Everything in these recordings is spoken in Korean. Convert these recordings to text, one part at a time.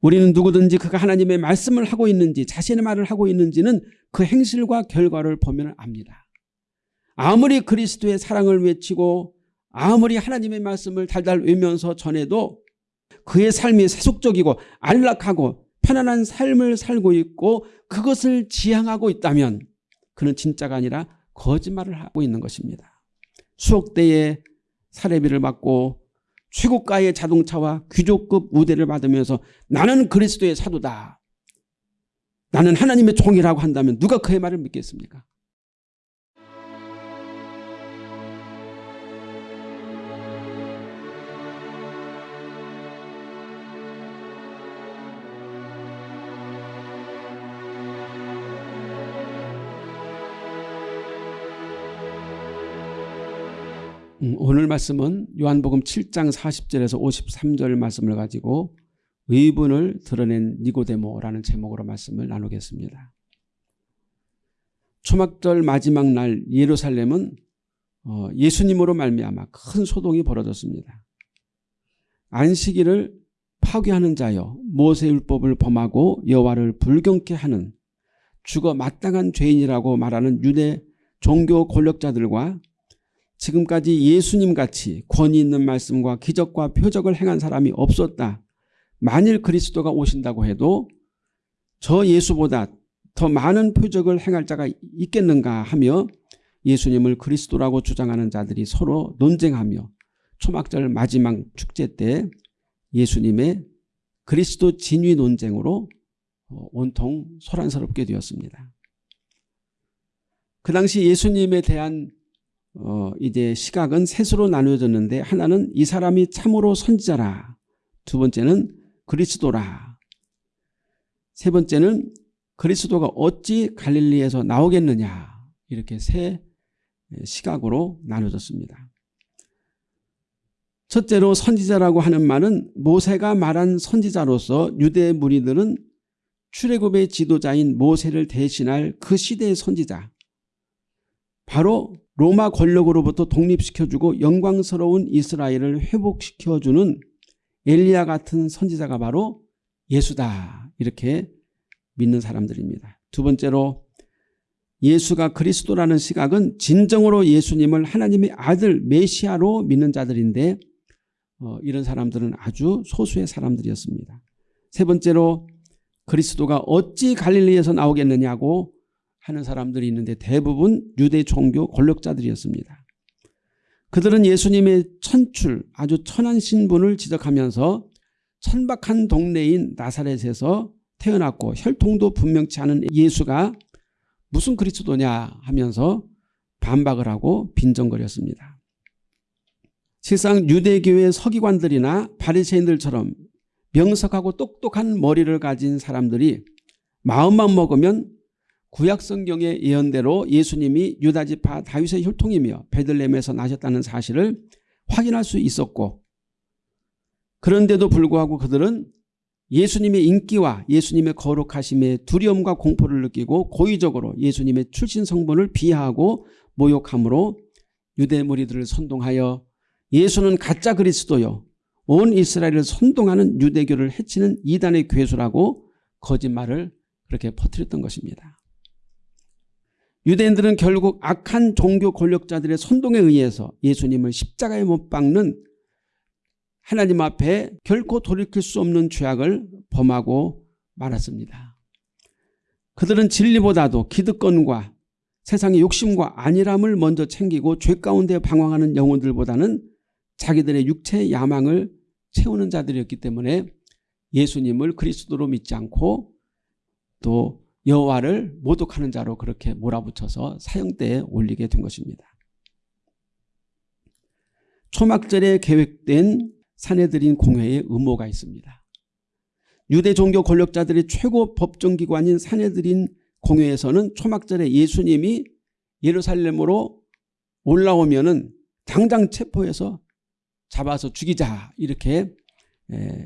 우리는 누구든지 그가 하나님의 말씀을 하고 있는지 자신의 말을 하고 있는지는 그 행실과 결과를 보면 압니다. 아무리 그리스도의 사랑을 외치고 아무리 하나님의 말씀을 달달 외면서 전해도 그의 삶이 세속적이고 안락하고 편안한 삶을 살고 있고 그것을 지향하고 있다면 그는 진짜가 아니라 거짓말을 하고 있는 것입니다. 수억대의 사례비를 받고 최고가의 자동차와 귀족급 우대를 받으면서 나는 그리스도의 사도다. 나는 하나님의 종이라고 한다면 누가 그의 말을 믿겠습니까? 오늘 말씀은 요한복음 7장 40절에서 53절 말씀을 가지고 의분을 드러낸 니고데모라는 제목으로 말씀을 나누겠습니다. 초막절 마지막 날 예루살렘은 어, 예수님으로 말미암아 큰 소동이 벌어졌습니다. 안식일을 파괴하는 자여 모세율법을 범하고 여호와를 불경케 하는 죽어 마땅한 죄인이라고 말하는 유대 종교 권력자들과 지금까지 예수님 같이 권위 있는 말씀과 기적과 표적을 행한 사람이 없었다. 만일 그리스도가 오신다고 해도 저 예수보다 더 많은 표적을 행할 자가 있겠는가 하며 예수님을 그리스도라고 주장하는 자들이 서로 논쟁하며 초막절 마지막 축제 때 예수님의 그리스도 진위 논쟁으로 어, 온통 소란스럽게 되었습니다. 그 당시 예수님에 대한 어, 이제 시각은 셋으로 나누어졌는데 하나는 이 사람이 참으로 선지자라. 두 번째는 그리스도라. 세 번째는 그리스도가 어찌 갈릴리에서 나오겠느냐. 이렇게 세 시각으로 나눠졌습니다. 첫째로 선지자라고 하는 말은 모세가 말한 선지자로서 유대 무리들은 출애굽의 지도자인 모세를 대신할 그 시대의 선지자 바로 로마 권력으로부터 독립시켜주고 영광스러운 이스라엘을 회복시켜주는 엘리야 같은 선지자가 바로 예수다 이렇게 믿는 사람들입니다. 두 번째로 예수가 그리스도라는 시각은 진정으로 예수님을 하나님의 아들 메시아로 믿는 자들인데 어, 이런 사람들은 아주 소수의 사람들이었습니다. 세 번째로 그리스도가 어찌 갈릴리에서 나오겠느냐고 하는 사람들이 있는데 대부분 유대 종교 권력자들이었습니다. 그들은 예수님의 천출 아주 천한 신분을 지적하면서 천박한 동네인 나사렛에서 태어났고 혈통도 분명치 않은 예수가 무슨 그리스도냐 하면서 반박을 하고 빈정거렸습니다. 실상 유대교의 서기관들이나 바리새인들처럼 명석하고 똑똑한 머리를 가진 사람들이 마음만 먹으면 구약성경의 예언대로 예수님이 유다지파 다윗의 혈통이며 베들렘에서 나셨다는 사실을 확인할 수 있었고 그런데도 불구하고 그들은 예수님의 인기와 예수님의 거룩하심에 두려움과 공포를 느끼고 고의적으로 예수님의 출신 성분을 비하하고 모욕함으로 유대 무리들을 선동하여 예수는 가짜 그리스도요 온 이스라엘을 선동하는 유대교를 해치는 이단의 괴수라고 거짓말을 그렇게 퍼뜨렸던 것입니다. 유대인들은 결국 악한 종교 권력자들의 선동에 의해서 예수님을 십자가에 못 박는 하나님 앞에 결코 돌이킬 수 없는 죄악을 범하고 말았습니다. 그들은 진리보다도 기득권과 세상의 욕심과 안일함을 먼저 챙기고 죄 가운데 방황하는 영혼들보다는 자기들의 육체의 야망을 채우는 자들이었기 때문에 예수님을 그리스도로 믿지 않고 또 여호와를 모독하는 자로 그렇게 몰아붙여서 사형대에 올리게 된 것입니다. 초막절에 계획된 사내들인 공회의 음모가 있습니다. 유대 종교 권력자들의 최고 법정기관인 사내들인 공회에서는 초막절에 예수님이 예루살렘으로 올라오면 당장 체포해서 잡아서 죽이자 이렇게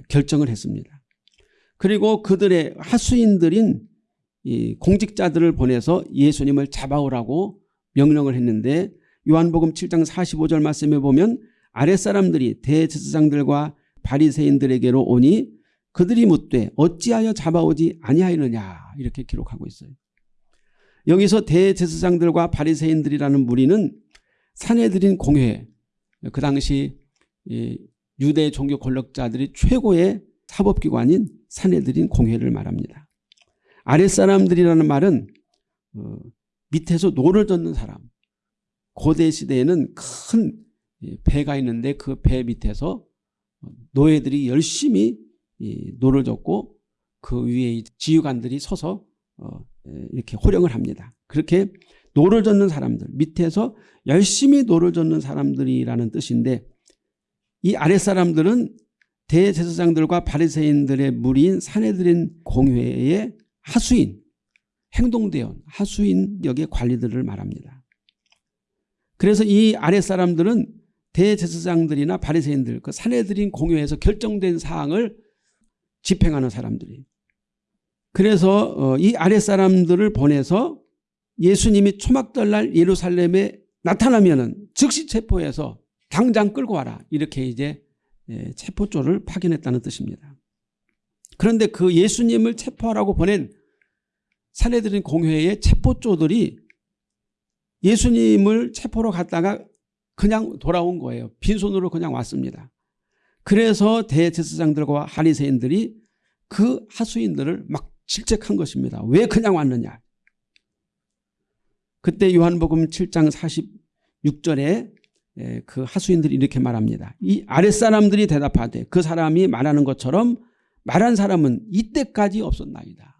결정을 했습니다. 그리고 그들의 하수인들인 이 공직자들을 보내서 예수님을 잡아오라고 명령을 했는데 요한복음 7장 45절 말씀에 보면 아랫사람들이 대제사장들과 바리새인들에게로 오니 그들이 묻되 어찌하여 잡아오지 아니하였느냐 이렇게 기록하고 있어요. 여기서 대제사장들과 바리새인들이라는 무리는 산헤드린 공회 그 당시 유대 종교 권력자들이 최고의 사법기관인 산헤드린 공회를 말합니다. 아랫사람들이라는 말은 어, 밑에서 노를 젓는 사람 고대 시대에는 큰 배가 있는데 그 배 밑에서 노예들이 열심히 노를 젓고 그 위에 지휘관들이 서서 어, 이렇게 호령을 합니다. 그렇게 노를 젓는 사람들 밑에서 열심히 노를 젓는 사람들이라는 뜻인데 이 아랫사람들은 대제사장들과 바리새인들의 무리인 산헤드린 공회의 하수인 행동대원 하수인 역의 관리들을 말합니다. 그래서 이 아랫사람들은 대제사장들이나 바리새인들 그 사내들인 공회에서 결정된 사항을 집행하는 사람들이 그래서 어, 이 아랫사람들을 보내서 예수님이 초막절날 예루살렘에 나타나면 즉시 체포해서 당장 끌고 와라 이렇게 이제 예, 체포조를 파견했다는 뜻입니다. 그런데 그 예수님을 체포하라고 보낸 사내들인 공회의 체포조들이 예수님을 체포로 갔다가 그냥 돌아온 거예요. 빈손으로 그냥 왔습니다. 그래서 대제사장들과 하리새인들이 그 하수인들을 막 질책한 것입니다. 왜 그냥 왔느냐. 그때 요한복음 7장 46절에 예, 그 하수인들이 이렇게 말합니다. 이 아랫사람들이 대답하되 그 사람이 말하는 것처럼 말한 사람은 이때까지 없었나이다.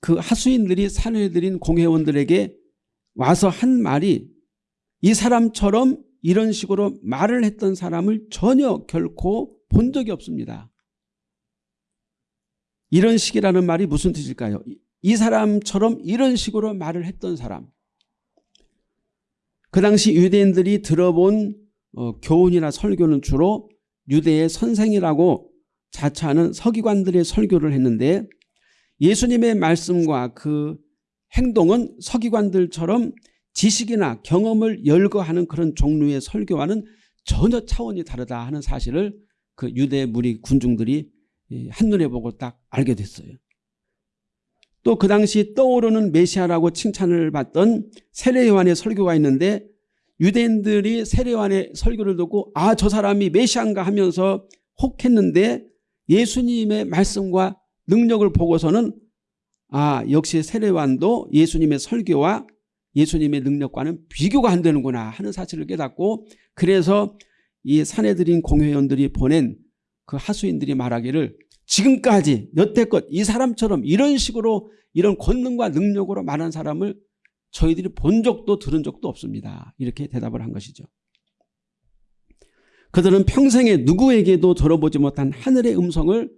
그 하수인들이 사내들인 공회원들에게 와서 한 말이 이 사람처럼 이런 식으로 말을 했던 사람을 전혀 결코 본 적이 없습니다. 이런 식이라는 말이 무슨 뜻일까요? 이 사람처럼 이런 식으로 말을 했던 사람. 그 당시 유대인들이 들어본 어, 교훈이나 설교는 주로 유대의 선생이라고 자처하는 서기관들의 설교를 했는데 예수님의 말씀과 그 행동은 서기관들처럼 지식이나 경험을 열거하는 그런 종류의 설교와는 전혀 차원이 다르다 하는 사실을 그 유대 무리 군중들이 한눈에 보고 딱 알게 됐어요. 또 그 당시 떠오르는 메시아라고 칭찬을 받던 세례요한의 설교가 있는데 유대인들이 세례요한의 설교를 듣고 아 저 사람이 메시아인가 하면서 혹했는데 예수님의 말씀과 능력을 보고서는 아 역시 세례요한도 예수님의 설교와 예수님의 능력과는 비교가 안 되는구나 하는 사실을 깨닫고 그래서 이 사내들인 공회원들이 보낸 그 하수인들이 말하기를 지금까지 여태껏 이 사람처럼 이런 식으로 이런 권능과 능력으로 말한 사람을 저희들이 본 적도 들은 적도 없습니다. 이렇게 대답을 한 것이죠. 그들은 평생에 누구에게도 들어보지 못한 하늘의 음성을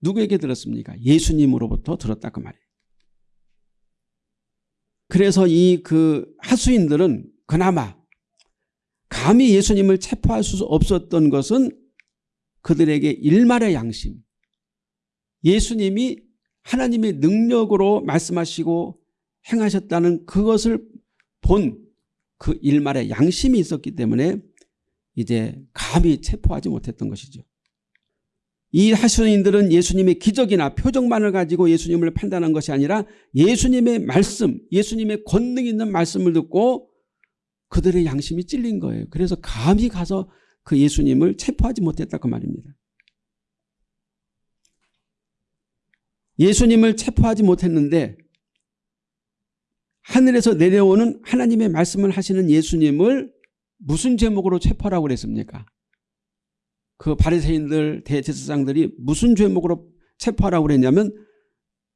누구에게 들었습니까? 예수님으로부터 들었다 그 말이에요. 그래서 이 그 하수인들은 그나마 감히 예수님을 체포할 수 없었던 것은 그들에게 일말의 양심 예수님이 하나님의 능력으로 말씀하시고 행하셨다는 그것을 본 그 일말의 양심이 있었기 때문에 이제 감히 체포하지 못했던 것이죠. 이 하수인들은 예수님의 기적이나 표적만을 가지고 예수님을 판단한 것이 아니라 예수님의 말씀, 예수님의 권능 있는 말씀을 듣고 그들의 양심이 찔린 거예요. 그래서 감히 가서 그 예수님을 체포하지 못했다 그 말입니다. 예수님을 체포하지 못했는데 하늘에서 내려오는 하나님의 말씀을 하시는 예수님을 무슨 제목으로 체포하라고 그랬습니까? 그 바리새인들 대제사장들이 무슨 죄목으로 체포하라고 그랬냐면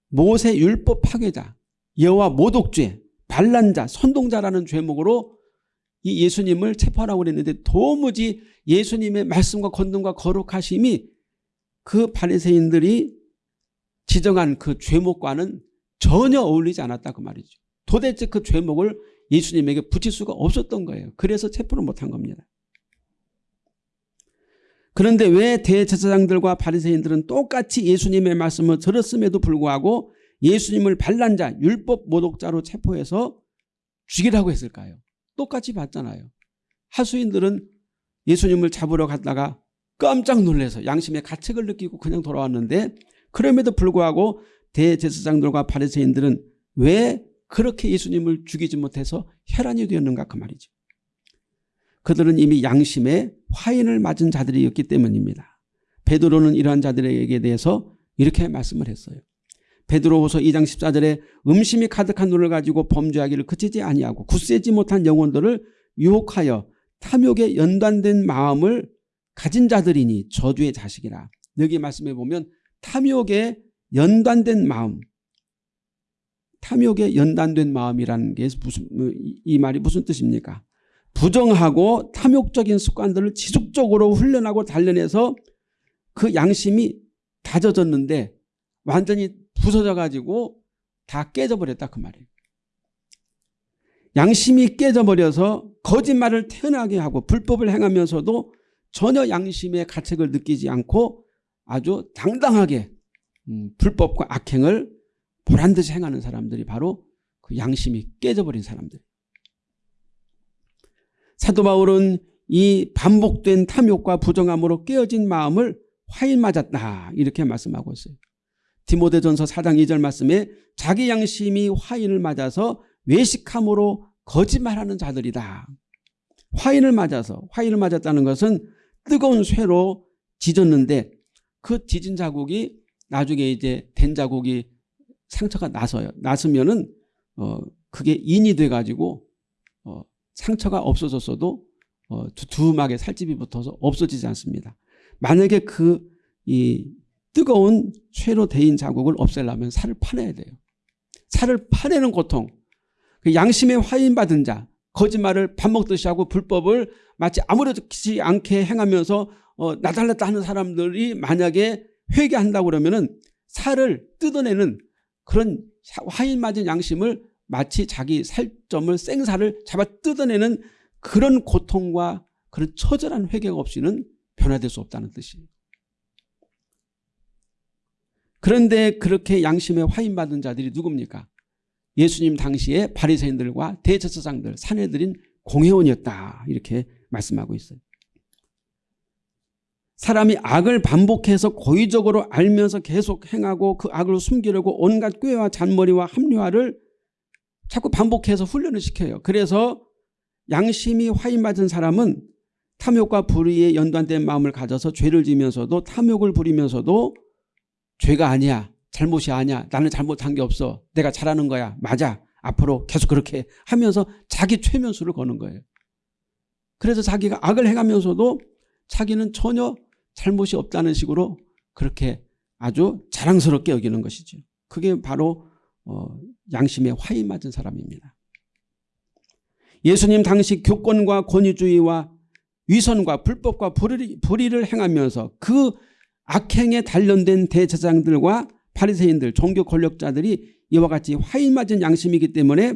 모세 율법 파괴자, 여호와 모독죄, 반란자, 선동자라는 죄목으로 이 예수님을 체포하라고 그랬는데 도무지 예수님의 말씀과 권능과 거룩하심이 그 바리새인들이 지정한 그 죄목과는 전혀 어울리지 않았다 그 말이죠. 도대체 그 죄목을 예수님에게 붙일 수가 없었던 거예요. 그래서 체포를 못한 겁니다. 그런데 왜 대제사장들과 바리새인들은 똑같이 예수님의 말씀을 들었음에도 불구하고 예수님을 반란자 율법 모독자로 체포해서 죽이라고 했을까요? 똑같이 봤잖아요. 하수인들은 예수님을 잡으러 갔다가 깜짝 놀라서 양심의 가책을 느끼고 그냥 돌아왔는데 그럼에도 불구하고 대제사장들과 바리새인들은 왜 그렇게 예수님을 죽이지 못해서 혈안이 되었는가 그 말이죠. 그들은 이미 양심에 화인을 맞은 자들이었기 때문입니다. 베드로는 이러한 자들에게 대해서 이렇게 말씀을 했어요. 베드로후서 2장 14절에 음심이 가득한 눈을 가지고 범죄하기를 그치지 아니하고 굳세지 못한 영혼들을 유혹하여 탐욕에 연관된 마음을 가진 자들이니 저주의 자식이라. 여기 말씀해 보면 탐욕에 연관된 마음 탐욕에 연단된 마음이라는 게 무슨 이 말이 무슨 뜻입니까? 부정하고 탐욕적인 습관들을 지속적으로 훈련하고 단련해서 그 양심이 다져졌는데 완전히 부서져 가지고 다 깨져버렸다 그 말이에요. 양심이 깨져버려서 거짓말을 태어나게 하고 불법을 행하면서도 전혀 양심의 가책을 느끼지 않고 아주 당당하게 음, 불법과 악행을 보란듯이 행하는 사람들이 바로 그 양심이 깨져버린 사람들. 사도 바울은 이 반복된 탐욕과 부정함으로 깨어진 마음을 화인 맞았다 이렇게 말씀하고 있어요. 디모데전서 4장 2절 말씀에 자기 양심이 화인을 맞아서 외식함으로 거짓말하는 자들이다. 화인을 맞아서 화인을 맞았다는 것은 뜨거운 쇠로 지졌는데 그 지진 자국이 나중에 이제 된 자국이 상처가 나서요. 났으면은 어 그게 인이 돼 가지고 어 상처가 없어졌어도 어 두툼하게 살집이 붙어서 없어지지 않습니다. 만약에 그 이 뜨거운 쇠로 데인 자국을 없애려면 살을 파내야 돼요. 살을 파내는 고통. 그 양심에 화인받은 자 거짓말을 밥 먹듯이 하고 불법을 마치 아무렇지 않게 행하면서 어, 나달랐다 하는 사람들이 만약에 회개한다고 그러면은 살을 뜯어내는 그런 화인 맞은 양심을 마치 자기 살점을 생살을 잡아 뜯어내는 그런 고통과 그런 처절한 회개가 없이는 변화될 수 없다는 뜻이에요. 그런데 그렇게 양심에 화인받은 자들이 누굽니까? 예수님 당시에 바리새인들과 대제사장들, 사내들인 공회원이었다 이렇게 말씀하고 있어요. 사람이 악을 반복해서 고의적으로 알면서 계속 행하고 그 악을 숨기려고 온갖 꾀와 잔머리와 합리화를 자꾸 반복해서 훈련을 시켜요. 그래서 양심이 화인맞은 사람은 탐욕과 불의에 연관된 마음을 가져서 죄를 지면서도 탐욕을 부리면서도 죄가 아니야. 잘못이 아니야. 나는 잘못한 게 없어. 내가 잘하는 거야. 맞아. 앞으로 계속 그렇게 하면서 자기 최면수를 거는 거예요. 그래서 자기가 악을 행하면서도 자기는 전혀 잘못이 없다는 식으로 그렇게 아주 자랑스럽게 여기는 것이죠. 그게 바로 어, 양심에 화이 맞은 사람입니다. 예수님 당시 교권과 권위주의와 위선과 불법과 불의, 불의를 행하면서 그 악행에 단련된 대제장들과 바리새인들 종교 권력자들이 이와 같이 화이 맞은 양심이기 때문에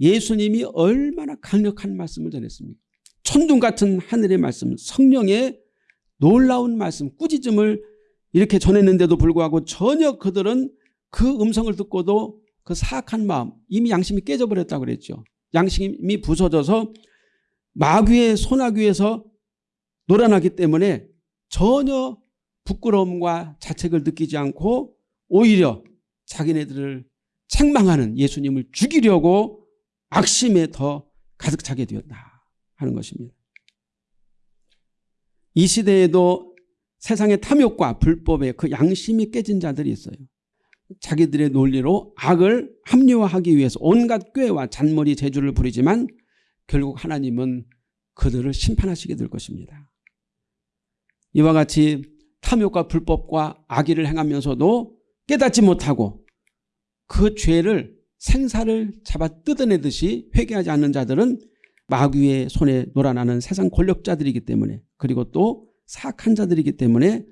예수님이 얼마나 강력한 말씀을 전했습니까? 천둥 같은 하늘의 말씀 성령의 놀라운 말씀 꾸짖음을 이렇게 전했는데도 불구하고 전혀 그들은 그 음성을 듣고도 그 사악한 마음 이미 양심이 깨져버렸다고 그랬죠. 양심이 부서져서 마귀의 소나귀에서 놀아나기 때문에 전혀 부끄러움과 자책을 느끼지 않고 오히려 자기네들을 책망하는 예수님을 죽이려고 악심에 더 가득 차게 되었다 하는 것입니다. 이 시대에도 세상의 탐욕과 불법에 그 양심이 깨진 자들이 있어요. 자기들의 논리로 악을 합리화하기 위해서 온갖 꾀와 잔머리 재주를 부리지만 결국 하나님은 그들을 심판하시게 될 것입니다. 이와 같이 탐욕과 불법과 악의를 행하면서도 깨닫지 못하고 그 죄를 생사를 잡아 뜯어내듯이 회개하지 않는 자들은 마귀의 손에 놀아나는 세상 권력자들이기 때문에 그리고 또 사악한 자들이기 때문에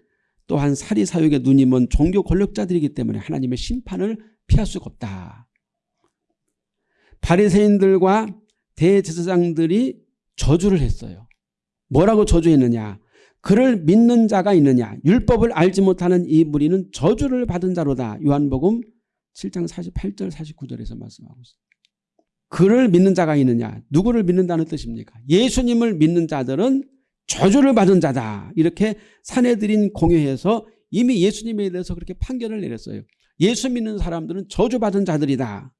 또한 사리 사욕의 눈이 먼 종교 권력자들이기 때문에 하나님의 심판을 피할 수가 없다. 바리새인들과 대제사장들이 저주를 했어요. 뭐라고 저주했느냐. 그를 믿는 자가 있느냐. 율법을 알지 못하는 이 무리는 저주를 받은 자로다. 요한복음 7장 48절 49절에서 말씀하고 있습니다. 그를 믿는 자가 있느냐 누구를 믿는다는 뜻입니까 예수님을 믿는 자들은 저주를 받은 자다. 이렇게 사내들인 공회에서 이미 예수님에 대해서 그렇게 판결을 내렸어요. 예수 믿는 사람들은 저주받은 자들이다.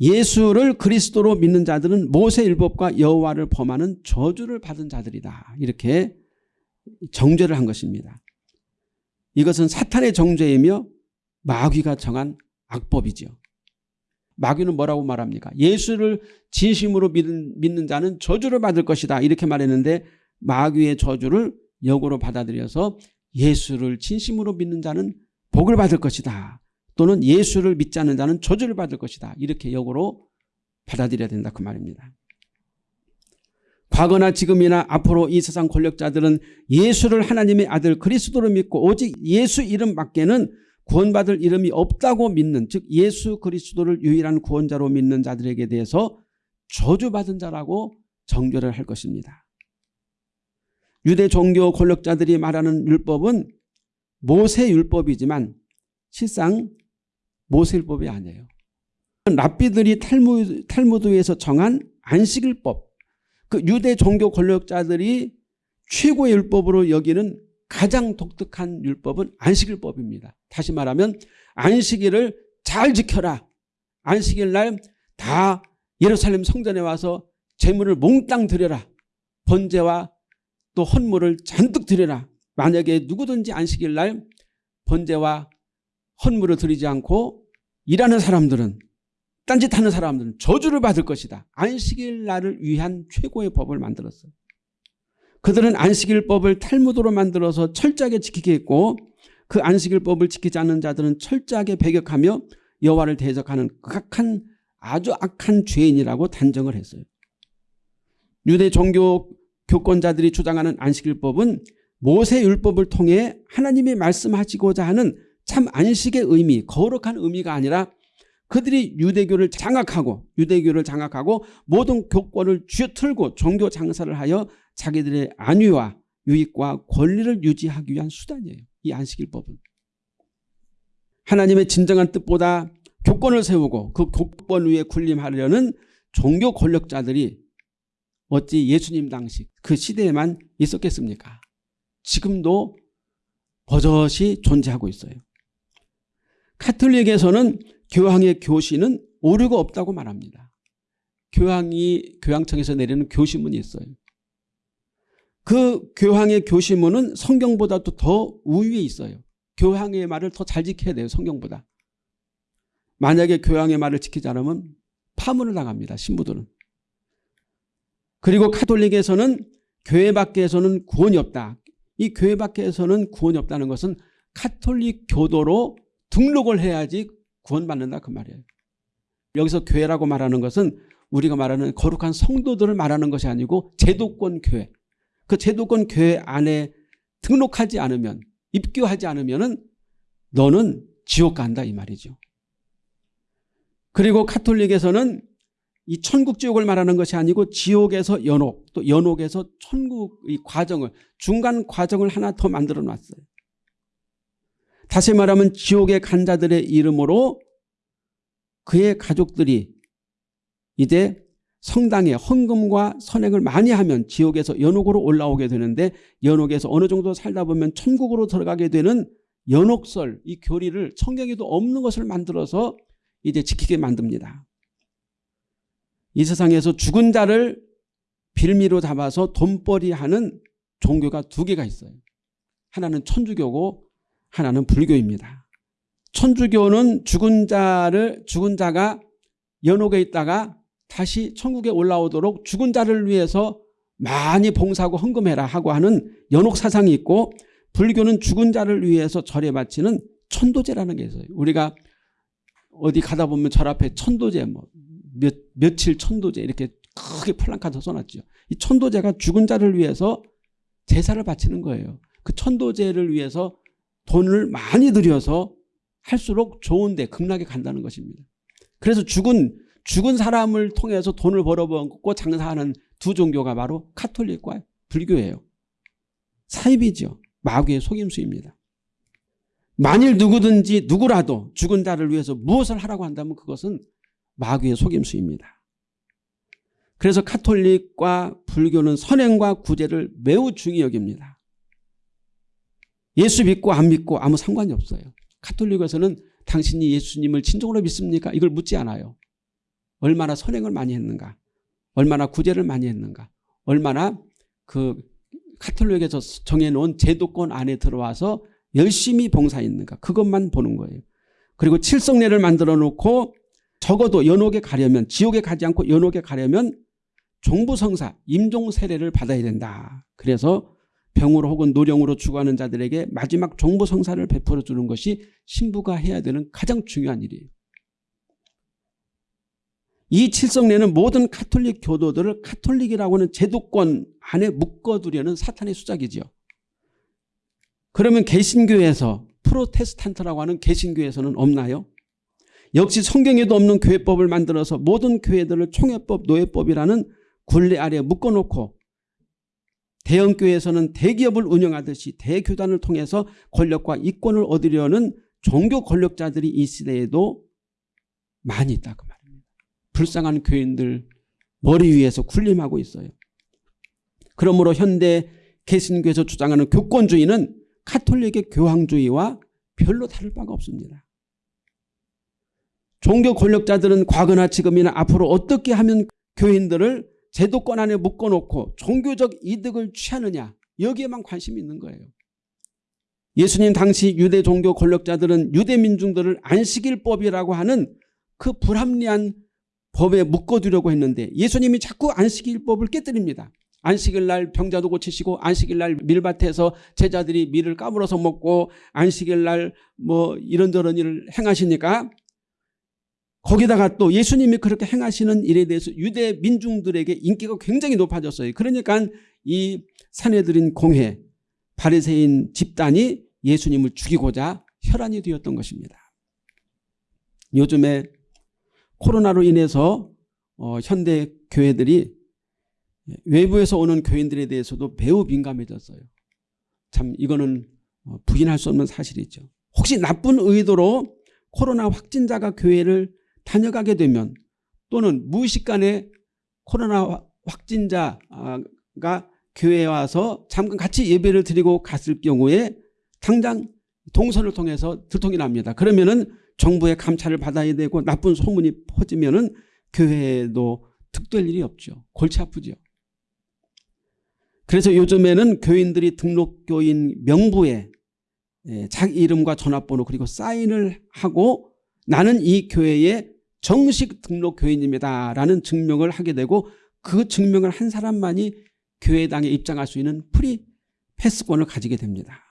예수를 그리스도로 믿는 자들은 모세율법과 여호와를 범하는 저주를 받은 자들이다. 이렇게 정죄를 한 것입니다. 이것은 사탄의 정죄이며 마귀가 정한 악법이죠. 마귀는 뭐라고 말합니까? 예수를 진심으로 믿는, 믿는 자는 저주를 받을 것이다. 이렇게 말했는데 마귀의 저주를 역으로 받아들여서 예수를 진심으로 믿는 자는 복을 받을 것이다. 또는 예수를 믿지 않는 자는 저주를 받을 것이다. 이렇게 역으로 받아들여야 된다. 그 말입니다. 과거나 지금이나 앞으로 이 세상 권력자들은 예수를 하나님의 아들 그리스도로 믿고 오직 예수 이름밖에는 구원받을 이름이 없다고 믿는 즉 예수 그리스도를 유일한 구원자로 믿는 자들에게 대해서 저주받은 자라고 정죄를 할 것입니다. 유대 종교 권력자들이 말하는 율법은 모세 율법이지만 실상 모세 율법이 아니에요. 랍비들이 탈무, 탈무드에서 정한 안식일법 그 유대 종교 권력자들이 최고의 율법으로 여기는 가장 독특한 율법은 안식일법입니다. 다시 말하면 안식일을 잘 지켜라. 안식일 날 다 예루살렘 성전에 와서 재물을 몽땅 드려라. 번제와 또 헌물을 잔뜩 드려라. 만약에 누구든지 안식일 날 번제와 헌물을 드리지 않고 일하는 사람들은 딴짓하는 사람들은 저주를 받을 것이다. 안식일 날을 위한 최고의 법을 만들었어요. 그들은 안식일법을 탈무드로 만들어서 철저하게 지키게 했고 그 안식일법을 지키지 않는 자들은 철저하게 배격하며 여호와를 대적하는 극악한 아주 악한 죄인이라고 단정을 했어요. 유대 종교 교권자들이 주장하는 안식일법은 모세율법을 통해 하나님이 말씀하시고자 하는 참 안식의 의미 거룩한 의미가 아니라 그들이 유대교를 장악하고 유대교를 장악하고 모든 교권을 쥐어틀고 종교 장사를 하여 자기들의 안위와 유익과 권리를 유지하기 위한 수단이에요. 이 안식일법은. 하나님의 진정한 뜻보다 교권을 세우고 그 교권 위에 군림하려는 종교 권력자들이 어찌 예수님 당시 그 시대에만 있었겠습니까? 지금도 버젓이 존재하고 있어요. 카톨릭에서는 교황의 교시는 오류가 없다고 말합니다. 교황이 교황청에서 내리는 교시문이 있어요. 그 교황의 교시문은 성경보다도 더 우위에 있어요. 교황의 말을 더 잘 지켜야 돼요. 성경보다. 만약에 교황의 말을 지키지 않으면 파문을 당합니다. 신부들은. 그리고 카톨릭에서는 교회 밖에서는 구원이 없다. 이 교회 밖에서는 구원이 없다는 것은 카톨릭 교도로 등록을 해야지 구원받는다 그 말이에요. 여기서 교회라고 말하는 것은 우리가 말하는 거룩한 성도들을 말하는 것이 아니고 제도권 교회. 그 제도권 교회 안에 등록하지 않으면 입교하지 않으면 너는 지옥 간다 이 말이죠. 그리고 카톨릭에서는 이 천국 지옥을 말하는 것이 아니고 지옥에서 연옥 또 연옥에서 천국 이 과정을 중간 과정을 하나 더 만들어 놨어요. 다시 말하면 지옥의 간자들의 이름으로 그의 가족들이 이제 성당에 헌금과 선행을 많이 하면 지옥에서 연옥으로 올라오게 되는데 연옥에서 어느 정도 살다 보면 천국으로 들어가게 되는 연옥설 이 교리를 성경에도 없는 것을 만들어서 이제 지키게 만듭니다. 이 세상에서 죽은 자를 빌미로 잡아서 돈벌이하는 종교가 두 개가 있어요. 하나는 천주교고 하나는 불교입니다. 천주교는 죽은 자를 죽은 자가 연옥에 있다가 다시 천국에 올라오도록 죽은 자를 위해서 많이 봉사하고 헌금해라 하고 하는 연옥 사상이 있고 불교는 죽은 자를 위해서 절에 바치는 천도제라는 게 있어요. 우리가 어디 가다 보면 절 앞에 천도제 뭐 몇, 며칠 천도제 이렇게 크게 플랑카드 써놨죠. 이 천도제가 죽은 자를 위해서 제사를 바치는 거예요. 그 천도제를 위해서 돈을 많이 들여서 할수록 좋은 데 극락에 간다는 것입니다. 그래서 죽은 죽은 사람을 통해서 돈을 벌어먹고 장사하는 두 종교가 바로 카톨릭과 불교예요. 사입이죠. 마귀의 속임수입니다. 만일 누구든지 누구라도 죽은 자를 위해서 무엇을 하라고 한다면 그것은 마귀의 속임수입니다. 그래서 카톨릭과 불교는 선행과 구제를 매우 중히 여깁니다. 예수 믿고 안 믿고 아무 상관이 없어요. 카톨릭에서는 당신이 예수님을 진정으로 믿습니까? 이걸 묻지 않아요. 얼마나 선행을 많이 했는가? 얼마나 구제를 많이 했는가? 얼마나 그 카톨릭에서 정해놓은 제도권 안에 들어와서 열심히 봉사했는가? 그것만 보는 거예요. 그리고 칠성례를 만들어 놓고 적어도 연옥에 가려면 지옥에 가지 않고 연옥에 가려면 종부성사 임종 세례를 받아야 된다. 그래서 병으로 혹은 노령으로 죽어가는 자들에게 마지막 종부성사를 베풀어 주는 것이 신부가 해야 되는 가장 중요한 일이에요. 이 칠성례는 모든 카톨릭 교도들을 카톨릭이라고 하는 제도권 안에 묶어두려는 사탄의 수작이지요. 그러면 개신교에서 프로테스탄트라고 하는 개신교에서는 없나요? 역시 성경에도 없는 교회법을 만들어서 모든 교회들을 총회법, 노회법이라는 굴레 아래 묶어놓고 대형교회에서는 대기업을 운영하듯이 대교단을 통해서 권력과 이권을 얻으려는 종교 권력자들이 이 시대에도 많이 있다 그 말입니다. 불쌍한 교인들 머리 위에서 군림하고 있어요. 그러므로 현대 개신교에서 주장하는 교권주의는 카톨릭의 교황주의와 별로 다를 바가 없습니다. 종교 권력자들은 과거나 지금이나 앞으로 어떻게 하면 교인들을 제도권 안에 묶어놓고 종교적 이득을 취하느냐 여기에만 관심이 있는 거예요. 예수님 당시 유대 종교 권력자들은 유대 민중들을 안식일법이라고 하는 그 불합리한 법에 묶어두려고 했는데 예수님이 자꾸 안식일법을 깨뜨립니다. 안식일 날 병자도 고치시고 안식일 날 밀밭에서 제자들이 밀을 까불어서 먹고 안식일 날 뭐 이런저런 일을 행하시니까 거기다가 또 예수님이 그렇게 행하시는 일에 대해서 유대 민중들에게 인기가 굉장히 높아졌어요. 그러니까 이 사내들인 공회 바리새인 집단이 예수님을 죽이고자 혈안이 되었던 것입니다. 요즘에 코로나로 인해서 어, 현대 교회들이 외부에서 오는 교인들에 대해서도 매우 민감해졌어요. 참 이거는 어, 부인할 수 없는 사실이죠. 혹시 나쁜 의도로 코로나 확진자가 교회를 다녀가게 되면 또는 무의식간에 코로나 확진자가 교회에 와서 잠깐 같이 예배를 드리고 갔을 경우에 당장 동선을 통해서 들통이 납니다. 그러면은 정부의 감찰을 받아야 되고 나쁜 소문이 퍼지면은 교회에도 득될 일이 없죠. 골치 아프죠. 그래서 요즘에는 교인들이 등록교인 명부에 예, 자기 이름과 전화번호 그리고 사인을 하고 나는 이 교회의 정식 등록 교인입니다라는 증명을 하게 되고 그 증명을 한 사람만이 교회당에 입장할 수 있는 free pass권을 가지게 됩니다.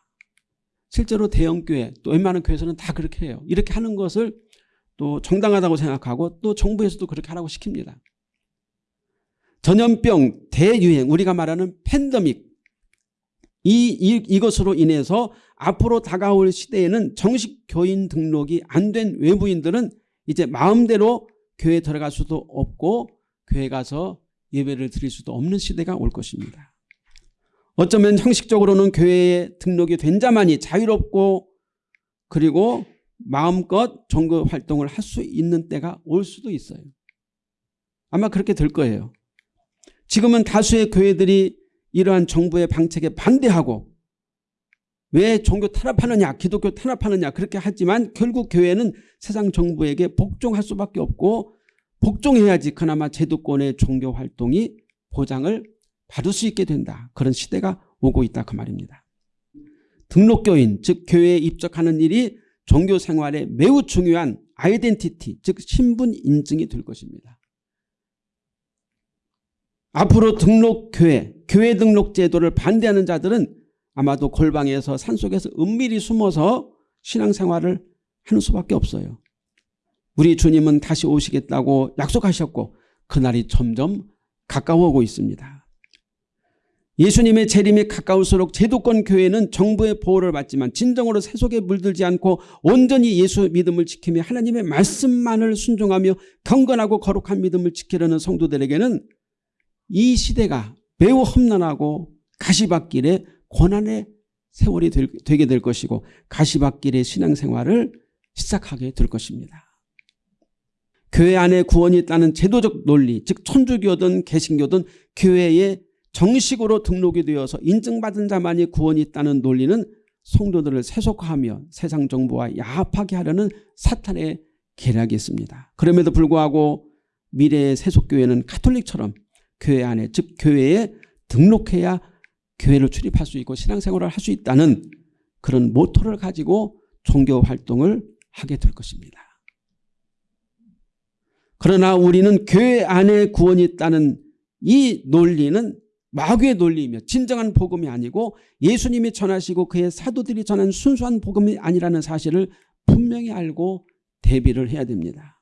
실제로 대형교회 또 웬만한 교회에서는 다 그렇게 해요. 이렇게 하는 것을 또 정당하다고 생각하고 또 정부에서도 그렇게 하라고 시킵니다. 전염병 대유행 우리가 말하는 팬데믹 이, 이, 이것으로 인해서 앞으로 다가올 시대에는 정식 교인 등록이 안 된 외부인들은 이제 마음대로 교회 들어갈 수도 없고 교회 가서 예배를 드릴 수도 없는 시대가 올 것입니다. 어쩌면 형식적으로는 교회에 등록이 된 자만이 자유롭고 그리고 마음껏 종교 활동을 할 수 있는 때가 올 수도 있어요. 아마 그렇게 될 거예요. 지금은 다수의 교회들이 이러한 정부의 방책에 반대하고 왜 종교 탄압하느냐 기독교 탄압하느냐 그렇게 하지만 결국 교회는 세상 정부에게 복종할 수밖에 없고 복종해야지 그나마 제도권의 종교 활동이 보장을 받을 수 있게 된다. 그런 시대가 오고 있다 그 말입니다. 등록교인 즉 교회에 입적하는 일이 종교 생활에 매우 중요한 아이덴티티 즉 신분 인증이 될 것입니다. 앞으로 등록교회, 교회 등록 제도를 반대하는 자들은 아마도 골방에서 산속에서 은밀히 숨어서 신앙생활을 하는 수밖에 없어요. 우리 주님은 다시 오시겠다고 약속하셨고 그날이 점점 가까워오고 있습니다. 예수님의 재림이 가까울수록 제도권 교회는 정부의 보호를 받지만 진정으로 세속에 물들지 않고 온전히 예수 믿음을 지키며 하나님의 말씀만을 순종하며 경건하고 거룩한 믿음을 지키려는 성도들에게는 이 시대가 매우 험난하고 가시밭길에 고난의 세월이 될, 되게 될 것이고 가시밭길의 신앙생활을 시작하게 될 것입니다. 교회 안에 구원이 있다는 제도적 논리 즉 천주교든 개신교든 교회에 정식으로 등록이 되어서 인증받은 자만이 구원이 있다는 논리는 성도들을 세속화하며 세상 정보와 야합하게 하려는 사탄의 계략이 있습니다. 그럼에도 불구하고 미래의 세속교회는 카톨릭처럼 교회 안에 즉 교회에 등록해야 교회를 출입할 수 있고 신앙생활을 할 수 있다는 그런 모토를 가지고 종교 활동을 하게 될 것입니다. 그러나 우리는 교회 안에 구원이 있다는 이 논리는 마귀의 논리이며 진정한 복음이 아니고 예수님이 전하시고 그의 사도들이 전한 순수한 복음이 아니라는 사실을 분명히 알고 대비를 해야 됩니다.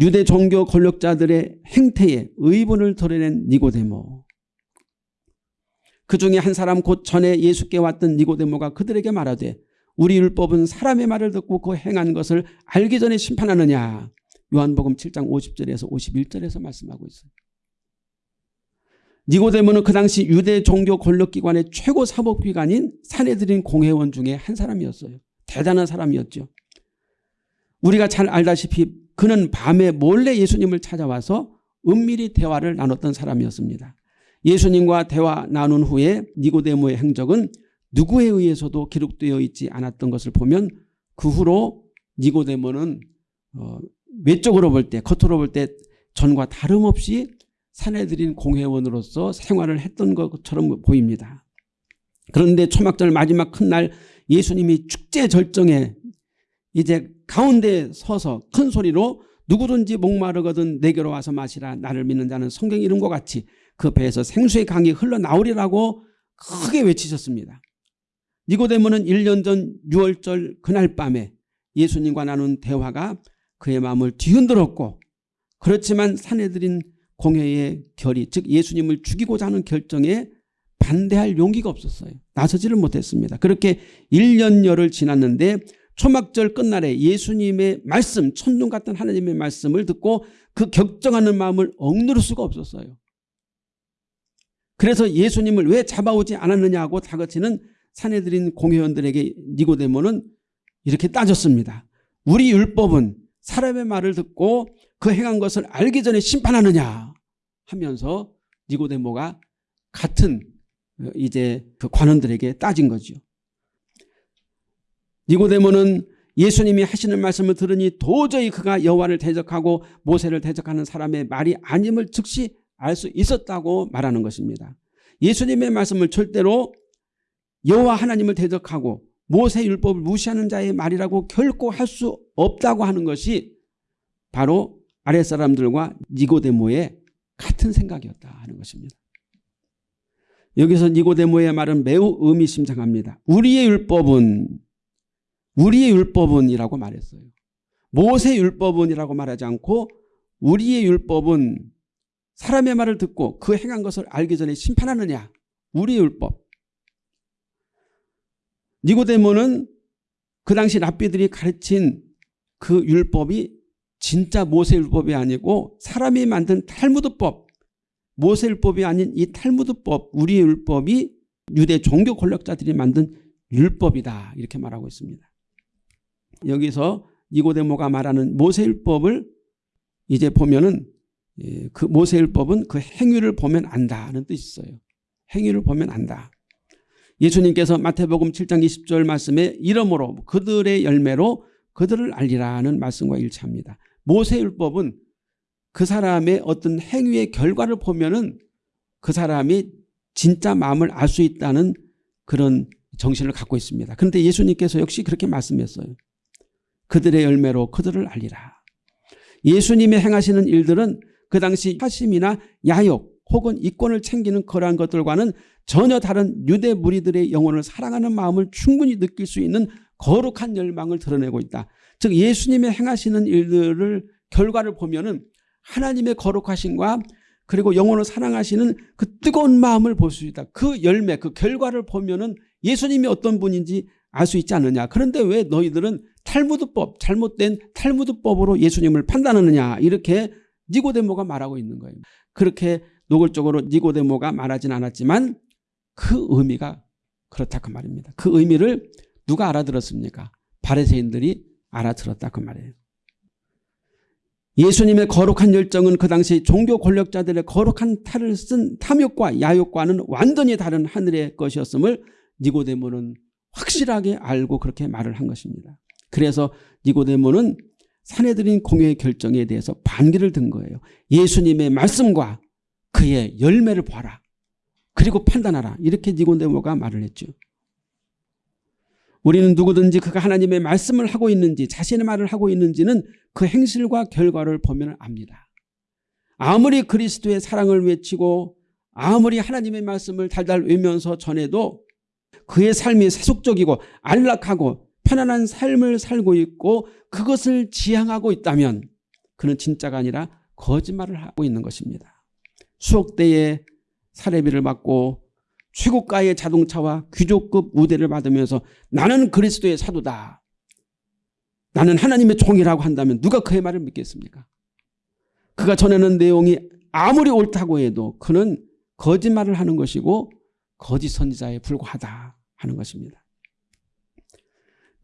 유대 종교 권력자들의 행태에 의문을 드러낸 니고데모 그 중에 한 사람 곧 전에 예수께 왔던 니고데모가 그들에게 말하되 우리 율법은 사람의 말을 듣고 그 행한 것을 알기 전에 심판하느냐 요한복음 7장 50절에서 51절에서 말씀하고 있어요. 니고데모는 그 당시 유대 종교 권력기관의 최고 사법기관인 사내들인 공회원 중에 한 사람이었어요. 대단한 사람이었죠. 우리가 잘 알다시피 그는 밤에 몰래 예수님을 찾아와서 은밀히 대화를 나눴던 사람이었습니다. 예수님과 대화 나눈 후에 니고데모의 행적은 누구에 의해서도 기록되어 있지 않았던 것을 보면 그 후로 니고데모는 어, 외적으로 볼 때 겉으로 볼 때 전과 다름없이 사내들인 공회원으로서 생활을 했던 것처럼 보입니다. 그런데 초막절 마지막 큰 날 예수님이 축제 절정에 이제 가운데 서서 큰 소리로 누구든지 목마르거든 내게로 와서 마시라 나를 믿는 자는 성경 이름과 같이 그 배에서 생수의 강이 흘러나오리라고 크게 외치셨습니다. 니고데모는 1년 전 6월절 그날 밤에 예수님과 나눈 대화가 그의 마음을 뒤흔들었고 그렇지만 사내들인 공회의 결의 즉 예수님을 죽이고자 하는 결정에 반대할 용기가 없었어요. 나서지를 못했습니다. 그렇게 1년여를 지났는데 초막절 끝날에 예수님의 말씀 천둥 같은 하나님의 말씀을 듣고 그 격정하는 마음을 억누를 수가 없었어요. 그래서 예수님을 왜 잡아오지 않았느냐고 다그치는 사내들인 공회원들에게 니고데모는 이렇게 따졌습니다. 우리 율법은 사람의 말을 듣고 그 행한 것을 알기 전에 심판하느냐 하면서 니고데모가 같은 이제 그 관원들에게 따진 거죠. 니고데모는 예수님이 하시는 말씀을 들으니 도저히 그가 여호와를 대적하고 모세를 대적하는 사람의 말이 아님을 즉시 알 수 있었다고 말하는 것입니다. 예수님의 말씀을 절대로 여호와 하나님을 대적하고 모세 율법을 무시하는 자의 말이라고 결코 할 수 없다고 하는 것이 바로 아랫사람들과 니고데모의 같은 생각이었다 하는 것입니다. 여기서 니고데모의 말은 매우 의미심장합니다. 우리의 율법은 우리의 율법은 이라고 말했어요. 모세 율법은 이라고 말하지 않고 우리의 율법은 사람의 말을 듣고 그 행한 것을 알기 전에 심판하느냐? 우리의 율법. 니고데모는 그 당시 랍비들이 가르친 그 율법이 진짜 모세율법이 아니고 사람이 만든 탈무드법. 모세율법이 아닌 이 탈무드법 우리의 율법이 유대 종교 권력자들이 만든 율법이다. 이렇게 말하고 있습니다. 여기서 니고데모가 말하는 모세율법을 이제 보면은 예, 그 모세율법은 그 행위를 보면 안다는 뜻이 있어요. 행위를 보면 안다. 예수님께서 마태복음 7장 20절 말씀에 이러므로 그들의 열매로 그들을 알리라는 말씀과 일치합니다. 모세율법은 그 사람의 어떤 행위의 결과를 보면 은 그 사람이 진짜 마음을 알 수 있다는 그런 정신을 갖고 있습니다. 그런데 예수님께서 역시 그렇게 말씀했어요. 그들의 열매로 그들을 알리라. 예수님의 행하시는 일들은 그 당시 화심이나 야욕 혹은 이권을 챙기는 그러한 것들과는 전혀 다른 유대 무리들의 영혼을 사랑하는 마음을 충분히 느낄 수 있는 거룩한 열망을 드러내고 있다. 즉 예수님의 행하시는 일들을 결과를 보면 은 하나님의 거룩하심과 그리고 영혼을 사랑하시는 그 뜨거운 마음을 볼 수 있다. 그 열매, 그 결과를 보면 은 예수님이 어떤 분인지 알 수 있지 않느냐. 그런데 왜 너희들은 탈무드법, 잘못된 탈무드법으로 예수님을 판단하느냐. 이렇게 니고데모가 말하고 있는 거예요. 그렇게 노골적으로 니고데모가 말하진 않았지만 그 의미가 그렇다 그 말입니다. 그 의미를 누가 알아들었습니까? 바리새인들이 알아들었다 그 말이에요. 예수님의 거룩한 열정은 그 당시 종교 권력자들의 거룩한 탈을 쓴 탐욕과 야욕과는 완전히 다른 하늘의 것이었음을 니고데모는 확실하게 알고 그렇게 말을 한 것입니다. 그래서 니고데모는 사내들인 공회의 결정에 대해서 반기를 든 거예요. 예수님의 말씀과 그의 열매를 봐라. 그리고 판단하라. 이렇게 니고데모가 말을 했죠. 우리는 누구든지 그가 하나님의 말씀을 하고 있는지 자신의 말을 하고 있는지는 그 행실과 결과를 보면 압니다. 아무리 그리스도의 사랑을 외치고 아무리 하나님의 말씀을 달달 외면서 전해도 그의 삶이 세속적이고 안락하고 편안한 삶을 살고 있고 그것을 지향하고 있다면 그는 진짜가 아니라 거짓말을 하고 있는 것입니다. 수억대의 사례비를 받고 최고가의 자동차와 귀족급 우대를 받으면서 나는 그리스도의 사도다. 나는 하나님의 종이라고 한다면 누가 그의 말을 믿겠습니까? 그가 전하는 내용이 아무리 옳다고 해도 그는 거짓말을 하는 것이고 거짓 선지자에 불과하다 하는 것입니다.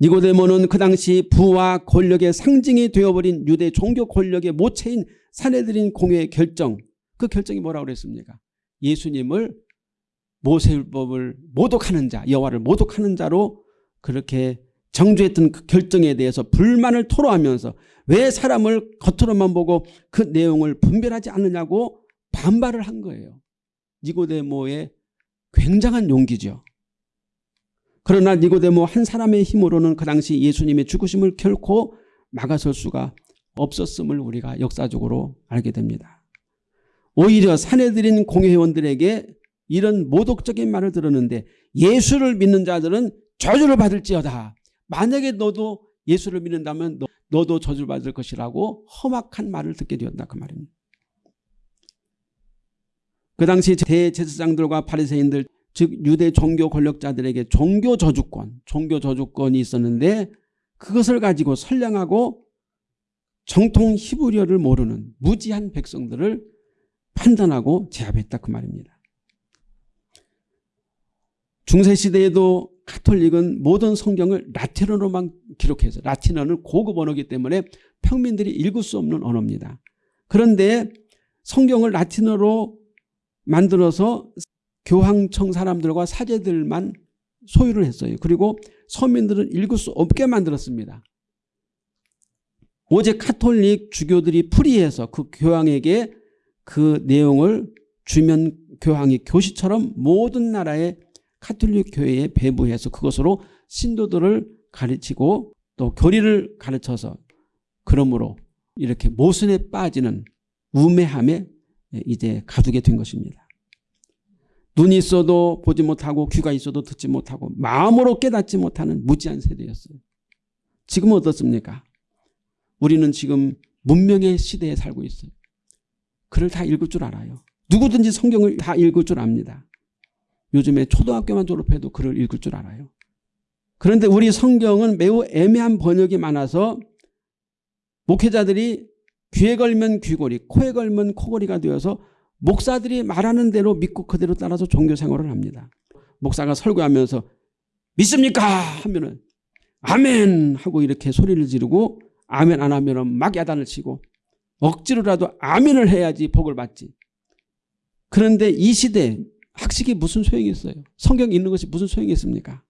니고데모는 그 당시 부와 권력의 상징이 되어버린 유대 종교 권력의 모체인 사내들인 공회의 결정 그 결정이 뭐라고 그랬습니까? 예수님을 모세율법을 모독하는 자 여호와를 모독하는 자로 그렇게 정죄했던 그 결정에 대해서 불만을 토로하면서 왜 사람을 겉으로만 보고 그 내용을 분별하지 않느냐고 반발을 한 거예요. 니고데모의 굉장한 용기죠. 그러나 니고데모 한 사람의 힘으로는 그 당시 예수님의 죽으심을 결코 막아설 수가 없었음을 우리가 역사적으로 알게 됩니다. 오히려 사내들인 공회원들에게 이런 모독적인 말을 들었는데 예수를 믿는 자들은 저주를 받을지어다. 만약에 너도 예수를 믿는다면 너, 도 저주를 받을 것이라고 험악한 말을 듣게 되었다 그 말입니다. 그 당시 대제사장들과 바리새인들 즉 유대 종교 권력자들에게 종교 저주권, 종교 저주권이 있었는데 그것을 가지고 선량하고 정통 히브리어를 모르는 무지한 백성들을 판단하고 제압했다 그 말입니다. 중세시대에도 카톨릭은 모든 성경을 라틴어로만 기록해서 라틴어는 고급 언어이기 때문에 평민들이 읽을 수 없는 언어입니다. 그런데 성경을 라틴어로 만들어서 교황청 사람들과 사제들만 소유를 했어요. 그리고 서민들은 읽을 수 없게 만들었습니다. 오직 카톨릭 주교들이 풀이해서 그 교황에게 그 내용을 주면 교황이 교시처럼 모든 나라의 카톨릭 교회에 배부해서 그것으로 신도들을 가르치고 또 교리를 가르쳐서 그러므로 이렇게 모순에 빠지는 우매함에 이제 가두게 된 것입니다. 눈이 있어도 보지 못하고 귀가 있어도 듣지 못하고 마음으로 깨닫지 못하는 무지한 세대였어요. 지금은 어떻습니까? 우리는 지금 문명의 시대에 살고 있어요. 글을 다 읽을 줄 알아요. 누구든지 성경을 다 읽을 줄 압니다. 요즘에 초등학교만 졸업해도 글을 읽을 줄 알아요. 그런데 우리 성경은 매우 애매한 번역이 많아서 목회자들이 귀에 걸면 귀걸이, 코에 걸면 코걸이가 되어서 목사들이 말하는 대로 믿고 그대로 따라서 종교 생활을 합니다. 목사가 설교하면서 믿습니까? 하면은 아멘 하고 이렇게 소리를 지르고 아멘 안 하면은 막 야단을 치고 억지로라도 아멘을 해야지 복을 받지. 그런데 이 시대 학식이 무슨 소용이 있어요? 성경 읽는 것이 무슨 소용이 있습니까?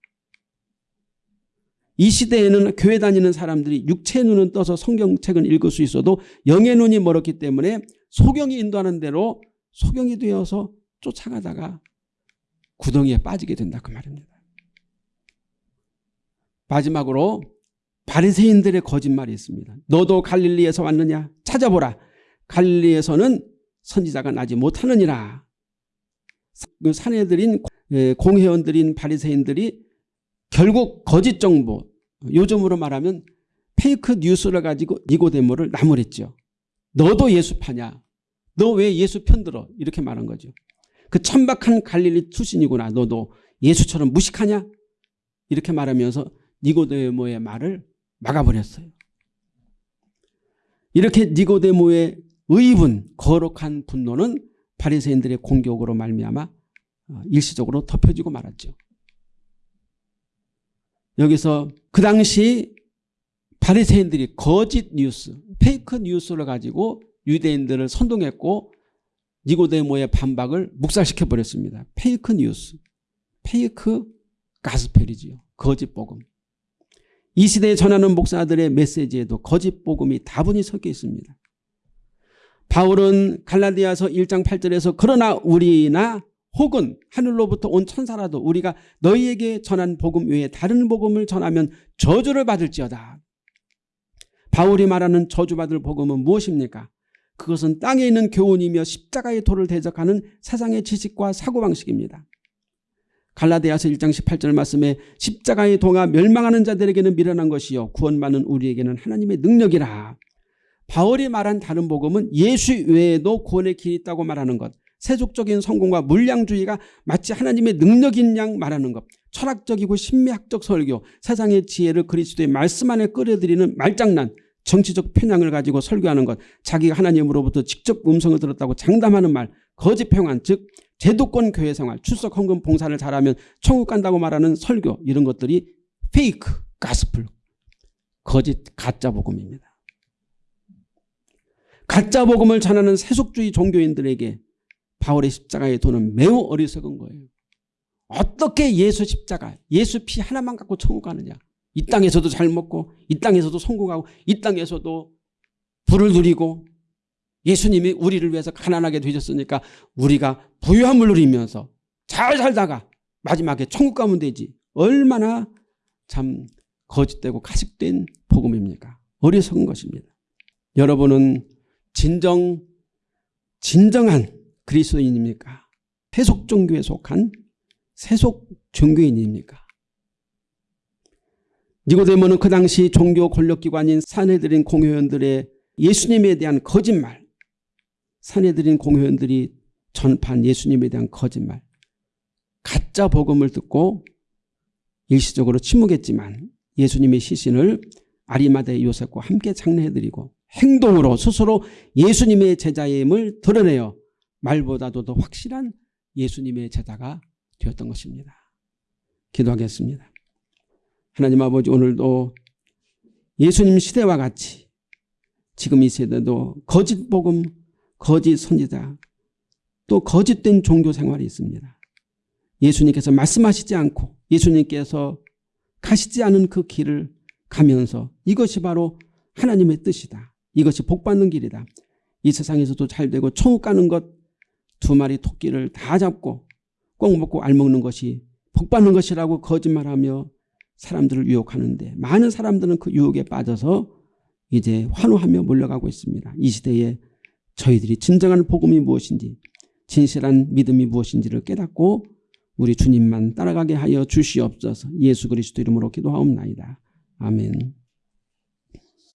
이 시대에는 교회 다니는 사람들이 육체의 눈은 떠서 성경책은 읽을 수 있어도 영의 눈이 멀었기 때문에 소경이 인도하는 대로 소경이 되어서 쫓아가다가 구덩이에 빠지게 된다 그 말입니다. 마지막으로 바리새인들의 거짓말이 있습니다. 너도 갈릴리에서 왔느냐? 찾아보라. 갈릴리에서는 선지자가 나지 못하느니라. 그 사내들인 예, 공회원들인 바리새인들이 결국 거짓 정보 요즘으로 말하면 페이크 뉴스를 가지고 니고데모를 나무랬죠. 너도 예수파냐? 너 왜 예수 편들어? 이렇게 말한 거죠. 그 천박한 갈릴리 출신이구나. 너도 예수처럼 무식하냐? 이렇게 말하면서 니고데모의 말을 막아버렸어요. 이렇게 니고데모의 의분, 거룩한 분노는 바리새인들의 공격으로 말미암아 어, 일시적으로 덮여지고 말았죠. 여기서 그 당시 바리새인들이 거짓 뉴스, 페이크 뉴스를 가지고 유대인들을 선동했고 니고데모의 반박을 묵살시켜 버렸습니다. 페이크 뉴스, 페이크 가스펠이지요. 거짓 복음. 이 시대에 전하는 목사들의 메시지에도 거짓 복음이 다분히 섞여 있습니다. 바울은 갈라디아서 1장 8절에서 그러나 우리나 혹은 하늘로부터 온 천사라도 우리가 너희에게 전한 복음 외에 다른 복음을 전하면 저주를 받을지어다. 바울이 말하는 저주받을 복음은 무엇입니까? 그것은 땅에 있는 교훈이며 십자가의 도를 대적하는 세상의 지식과 사고방식입니다. 갈라디아서 1장 18절 말씀에 십자가의 도가 멸망하는 자들에게는 미련한 것이요 구원받는 우리에게는 하나님의 능력이라. 바울이 말한 다른 복음은 예수 외에도 구원의 길이 있다고 말하는 것. 세속적인 성공과 물량주의가 마치 하나님의 능력인 양 말하는 것. 철학적이고 신미학적 설교, 세상의 지혜를 그리스도의 말씀 안에 끌어들이는 말장난, 정치적 편향을 가지고 설교하는 것, 자기가 하나님으로부터 직접 음성을 들었다고 장담하는 말, 거짓 평안, 즉 제도권 교회 생활, 출석 헌금 봉사를 잘하면 천국 간다고 말하는 설교 이런 것들이 페이크, 가스플, 거짓 가짜 복음입니다. 가짜 복음을 전하는 세속주의 종교인들에게 바울의 십자가의 도는 매우 어리석은 거예요. 어떻게 예수 십자가, 예수 피 하나만 갖고 천국 가느냐. 이 땅에서도 잘 먹고 이 땅에서도 성공하고 이 땅에서도 불을 누리고 예수님이 우리를 위해서 가난하게 되셨으니까 우리가 부유함을 누리면서 잘 살다가 마지막에 천국 가면 되지. 얼마나 참 거짓되고 가식된 복음입니까? 어리석은 것입니다. 여러분은 진정 진정한 그리스도인입니까? 세속 종교에 속한 세속 종교인입니까? 니고데모는 그 당시 종교 권력기관인 사내들인 공회원들의 예수님에 대한 거짓말 사내들인 공회원들이 전파한 예수님에 대한 거짓말 가짜 복음을 듣고 일시적으로 침묵했지만 예수님의 시신을 아리마대 요셉과 함께 장례해드리고 행동으로 스스로 예수님의 제자임을 드러내어 말보다도 더 확실한 예수님의 제자가 되었던 것입니다. 기도하겠습니다. 하나님 아버지 오늘도 예수님 시대와 같이 지금 이 세대도 거짓 복음, 거짓 선지자 또 거짓된 종교 생활이 있습니다. 예수님께서 말씀하시지 않고 예수님께서 가시지 않은 그 길을 가면서 이것이 바로 하나님의 뜻이다. 이것이 복받는 길이다. 이 세상에서도 잘 되고 천국 가는 것 두 마리 토끼를 다 잡고 꼭 먹고 알먹는 것이 복받는 것이라고 거짓말하며 사람들을 유혹하는데 많은 사람들은 그 유혹에 빠져서 이제 환호하며 몰려가고 있습니다. 이 시대에 저희들이 진정한 복음이 무엇인지 진실한 믿음이 무엇인지를 깨닫고 우리 주님만 따라가게 하여 주시옵소서 예수 그리스도 이름으로 기도하옵나이다. 아멘